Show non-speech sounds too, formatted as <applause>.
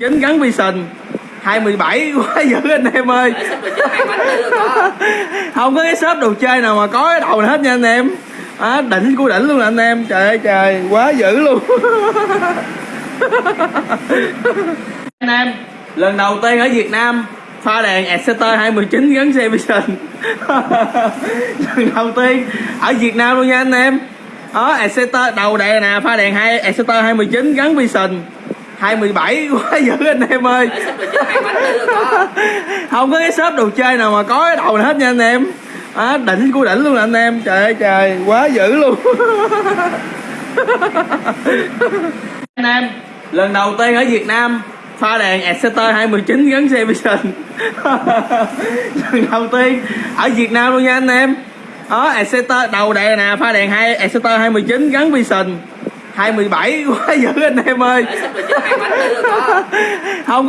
chín gắn Vision 217 quá dữ anh em ơi. Không có cái shop đồ chơi nào mà có cái đầu này hết nha anh em. À, đỉnh của đỉnh luôn nè anh em. Trời ơi trời quá dữ luôn. <laughs> Anh em lần đầu tiên ở Việt Nam pha đèn Exeter 219 gắn xe Vision <laughs> lần đầu tiên ở Việt Nam luôn nha anh em. Đó Exeter đầu đèn nè pha đèn hai Exeter 219 gắn Vision 217 quá dữ anh em ơi. <laughs> Không? Có cái shop đồ chơi nào mà có cái đầu này hết nha anh em. À, đỉnh của đỉnh luôn nè anh em. Trời ơi trời quá dữ luôn. <laughs> Anh em lần đầu tiên ở Việt Nam pha đèn Exeter 219 gắn xe Vision <laughs> lần đầu tiên ở Việt Nam luôn nha anh em. Đó Exeter đầu đèn nè pha đèn hai Exeter 219 gắn Vision 217 quá dữ anh em ơi. Không